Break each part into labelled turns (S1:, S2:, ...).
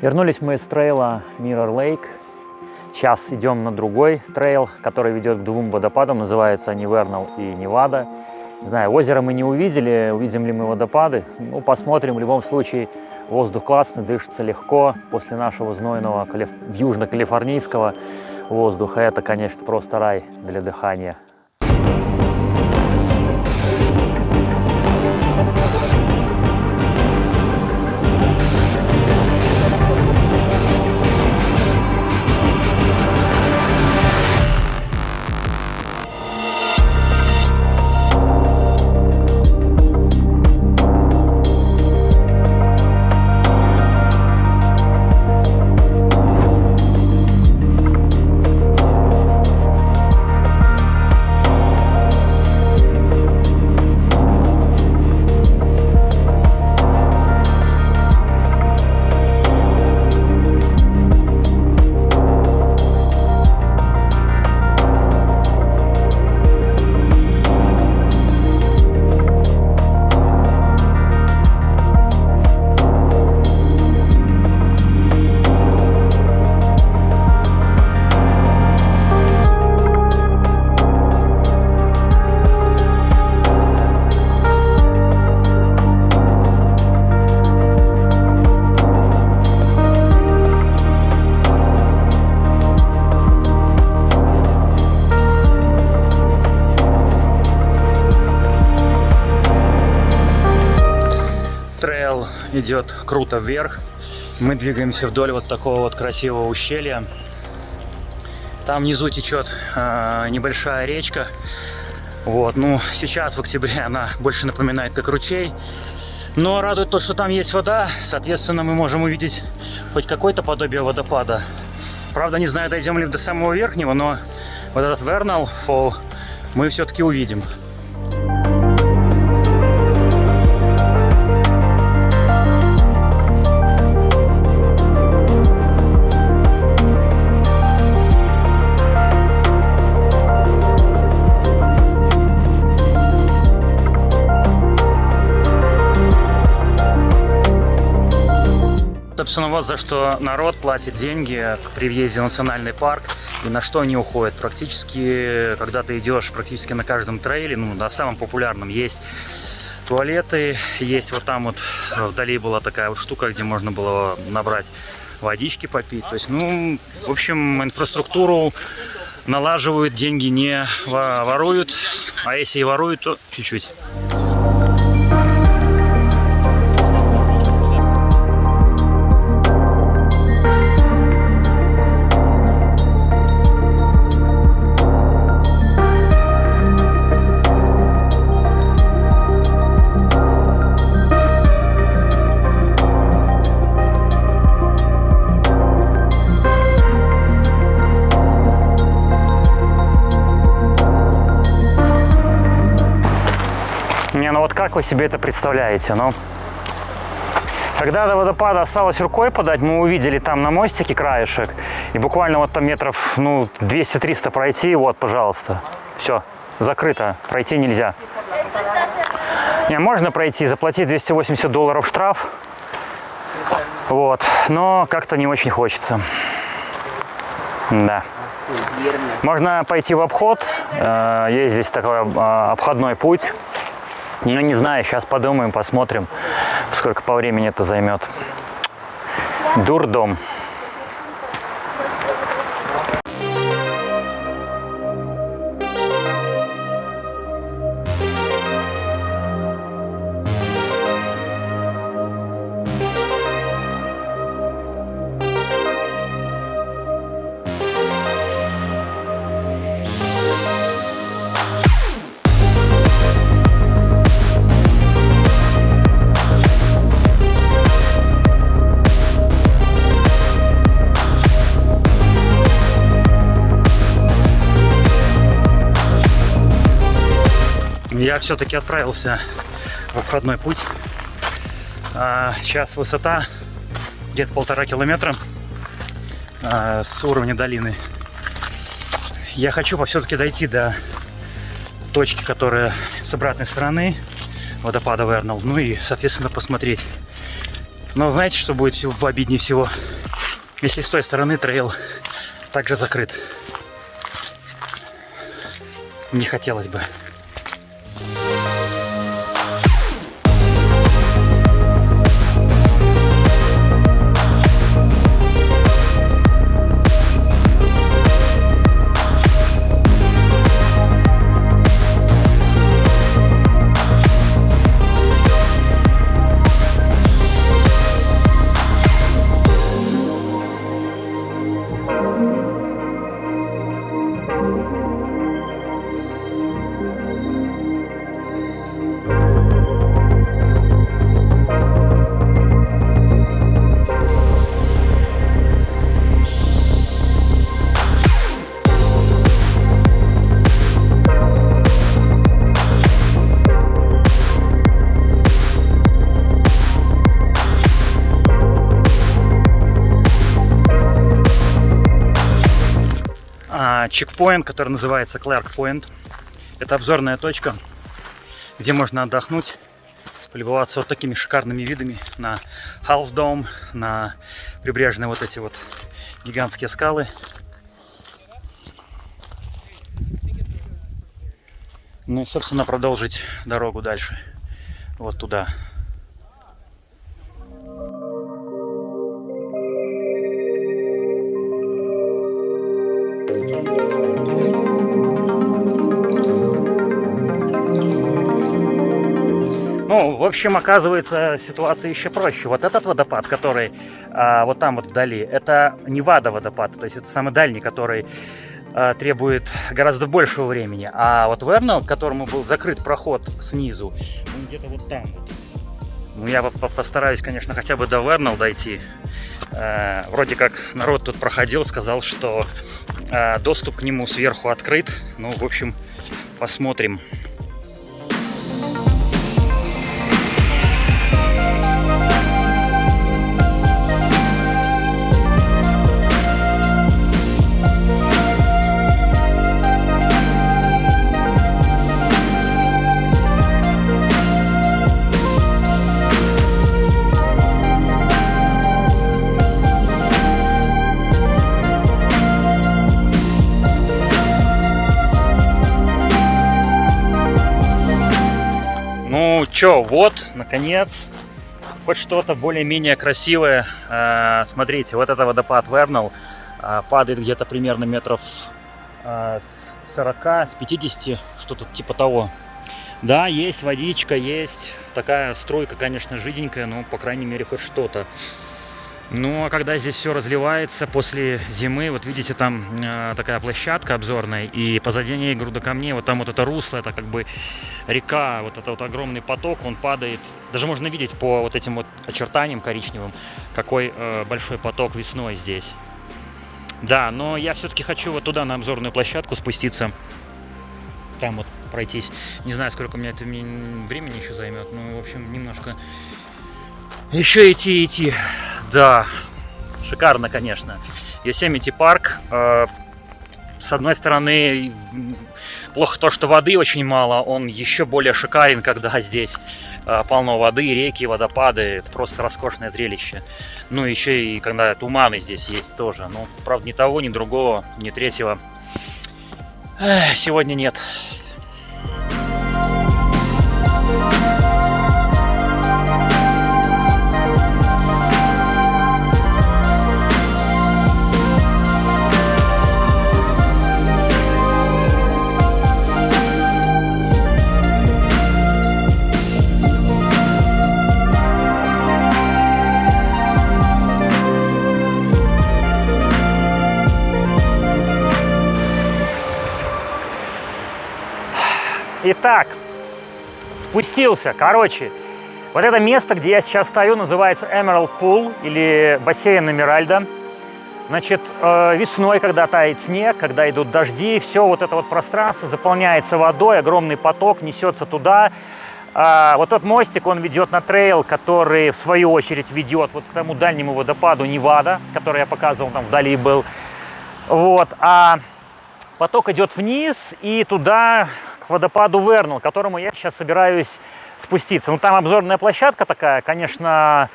S1: Вернулись мы с трейла Mirror Lake. Сейчас идем на другой трейл, который ведет к двум водопадам. Называются они Вернал и Невада. Не знаю, озеро мы не увидели, увидим ли мы водопады. Ну, посмотрим. В любом случае, воздух классный, дышится легко. После нашего знойного калиф... южно-калифорнийского воздуха это, конечно, просто рай для дыхания. Идет круто вверх. Мы двигаемся вдоль вот такого вот красивого ущелья. Там внизу течет э, небольшая речка. Вот, ну, сейчас в октябре она больше напоминает как ручей. Но радует то, что там есть вода. Соответственно, мы можем увидеть хоть какое-то подобие водопада. Правда, не знаю, дойдем ли до самого верхнего, но вот этот Vernal Fall мы все-таки увидим. Собственно, вот за что народ платит деньги при въезде в национальный парк и на что они уходят. Практически, когда ты идешь практически на каждом трейле, ну, на самом популярном, есть туалеты, есть вот там вот вдали была такая вот штука, где можно было набрать водички попить. То есть, ну, в общем, инфраструктуру налаживают, деньги не воруют, а если и воруют, то чуть-чуть. Как вы себе это представляете? Ну, когда до водопада осталось рукой подать, мы увидели там на мостике краешек, и буквально вот там метров, ну, 200-300 пройти, вот, пожалуйста, все, закрыто, пройти нельзя. Не, можно пройти, заплатить 280 долларов штраф, вот, но как-то не очень хочется. Да. Можно пойти в обход, э, есть здесь такой э, обходной путь. Ну, не знаю, сейчас подумаем, посмотрим, сколько по времени это займет. Дурдом. Я все-таки отправился в обходной путь. А, сейчас высота где-то полтора километра а, с уровня долины. Я хочу все-таки дойти до точки, которая с обратной стороны водопада Вернал. Ну и, соответственно, посмотреть, Но знаете, что будет всего пообиднее всего? Если с той стороны трейл также закрыт. Не хотелось бы. Чекпоинт, который называется Clark Point. Это обзорная точка, где можно отдохнуть, полюбоваться вот такими шикарными видами на Half Dome, на прибрежные вот эти вот гигантские скалы. Ну и, собственно, продолжить дорогу дальше, вот туда. Общем, оказывается, ситуация еще проще. Вот этот водопад, который а, вот там вот вдали, это Невада водопад, то есть это самый дальний, который а, требует гораздо большего времени. А вот Вернал, которому был закрыт проход снизу, он где-то вот там вот. Ну, я постараюсь, конечно, хотя бы до Вернал дойти. Э, вроде как народ тут проходил, сказал, что э, доступ к нему сверху открыт. Ну, в общем, посмотрим. Чё, вот, наконец, хоть что-то более-менее красивое. А, смотрите, вот это водопад Вернал а, падает где-то примерно метров а, с 40, с 50, что тут типа того. Да, есть водичка, есть такая струйка, конечно, жиденькая, но, по крайней мере, хоть что-то. Ну, а когда здесь все разливается после зимы, вот видите, там э, такая площадка обзорная, и позади ней груда камней, вот там вот это русло, это как бы река, вот это вот огромный поток, он падает. Даже можно видеть по вот этим вот очертаниям коричневым, какой э, большой поток весной здесь. Да, но я все-таки хочу вот туда, на обзорную площадку спуститься, там вот пройтись. Не знаю, сколько у меня это времени еще займет, ну, в общем, немножко еще идти идти. Да, шикарно, конечно. Йосемити парк. Э, с одной стороны, плохо то, что воды очень мало. Он еще более шикарен, когда здесь э, полно воды, реки, водопады. Это просто роскошное зрелище. Ну, еще и когда туманы здесь есть тоже. Ну, правда, ни того, ни другого, ни третьего сегодня нет. Спустился. Короче, вот это место, где я сейчас стою, называется Emerald Pool или бассейн Эмеральда. Значит, э, весной, когда тает снег, когда идут дожди, все вот это вот пространство заполняется водой, огромный поток несется туда. А вот тот мостик, он ведет на трейл, который в свою очередь ведет вот к тому дальнему водопаду Невада, который я показывал, там вдали был. Вот, а поток идет вниз и туда водопаду Вернал, к которому я сейчас собираюсь спуститься. Ну, там обзорная площадка такая, конечно,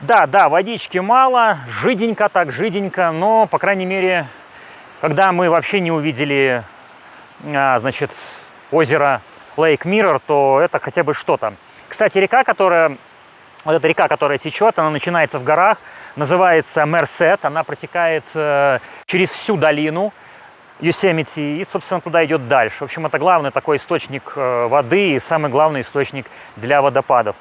S1: Да, да, водички мало, жиденько так, жиденько, но, по крайней мере, когда мы вообще не увидели, а, значит, озеро Лейк Миррор, то это хотя бы что-то. Кстати, река, которая, вот эта река, которая течет, она начинается в горах, называется Мерсет, она протекает э, через всю долину Юсемити и, собственно, туда идет дальше. В общем, это главный такой источник э, воды и самый главный источник для водопадов.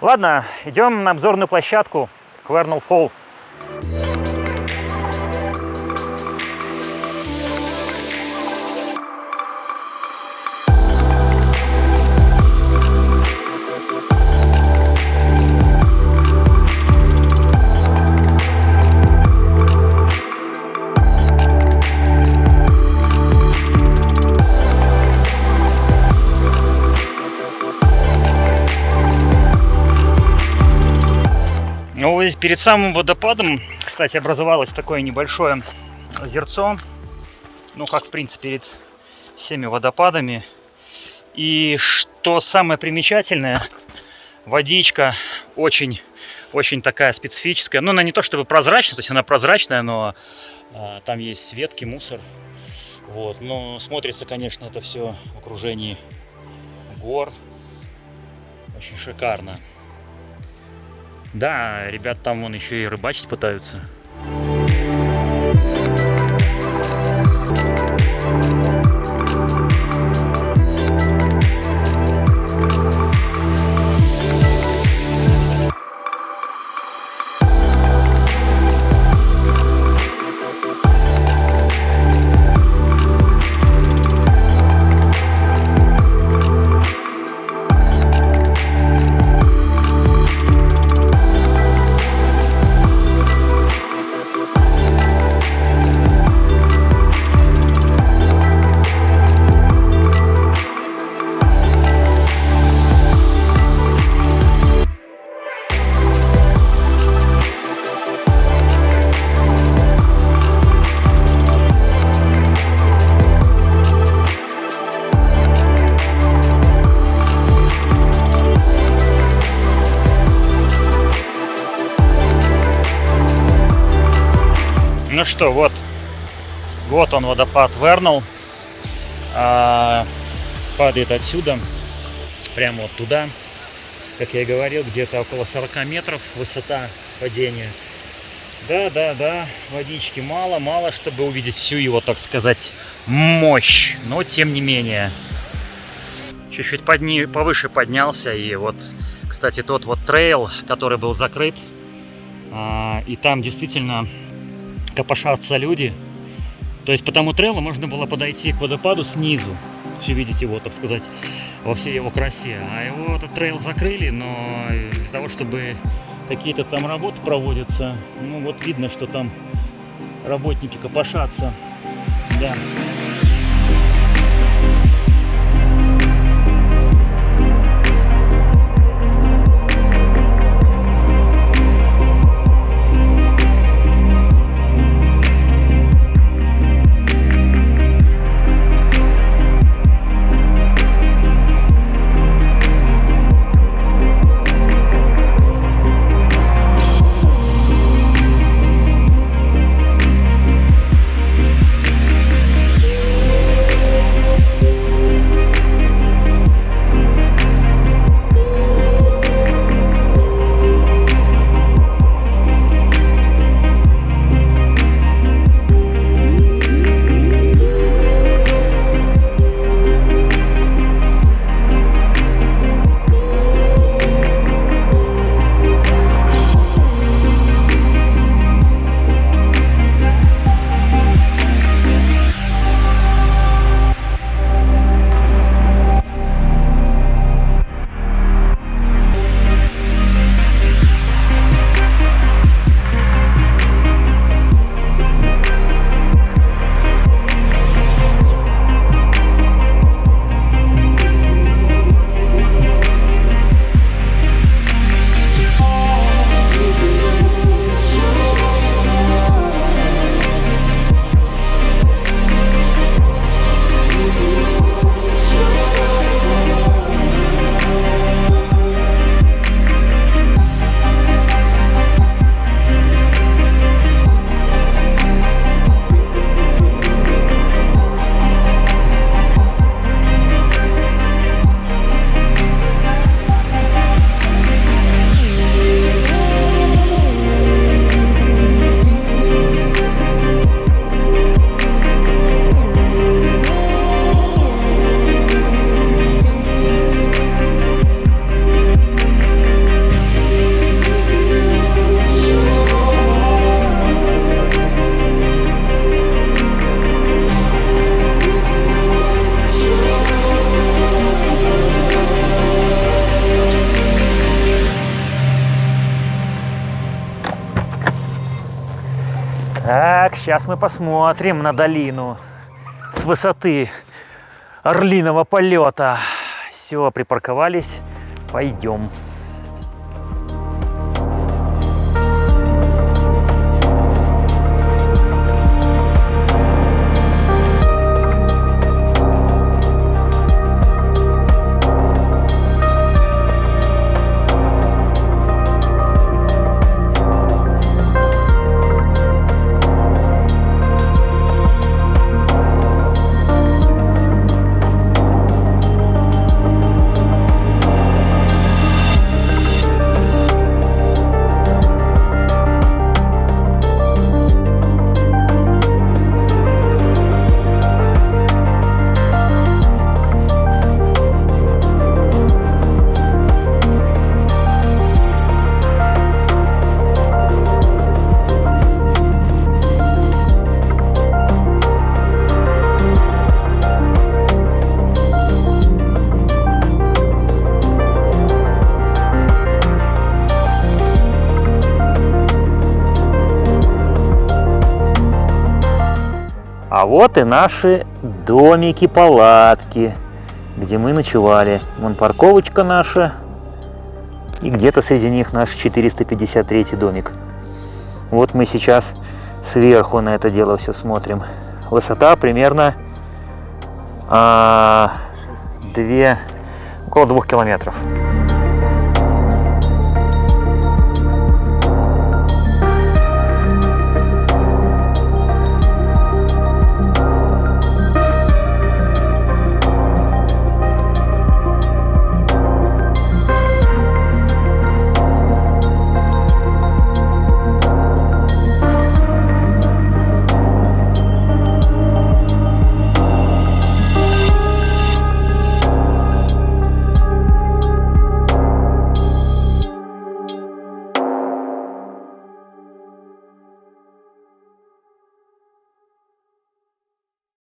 S1: Ладно, идем на обзорную площадку Квернел Фолл. Здесь перед самым водопадом, кстати, образовалось такое небольшое озерцо. Ну, как, в принципе, перед всеми водопадами. И что самое примечательное, водичка очень, очень такая специфическая. Ну, она не то чтобы прозрачная, то есть она прозрачная, но а, там есть светки, мусор. Вот, но смотрится, конечно, это все в окружении гор. Очень шикарно. Да, ребят там вон еще и рыбачить пытаются. Ну что, вот, вот он водопад Вернал. А, падает отсюда, прямо вот туда. Как я и говорил, где-то около 40 метров высота падения. Да, да, да, водички мало, мало, чтобы увидеть всю его, так сказать, мощь. Но тем не менее, чуть-чуть подни... повыше поднялся. И вот, кстати, тот вот трейл, который был закрыт, а, и там действительно копошатся люди. То есть по тому трейлу можно было подойти к водопаду снизу. Все видите его, так сказать, во всей его красе. А его этот трейл закрыли, но для того, чтобы какие-то там работы проводятся, ну вот видно, что там работники копошатся. Да.
S2: Мы посмотрим на долину с высоты орлиного полета. Все, припарковались, пойдем. А вот и наши домики-палатки, где мы ночевали. Вон парковочка наша. И где-то среди них наш 453 домик. Вот мы сейчас сверху на это дело все смотрим. Высота примерно а, 2, около двух километров.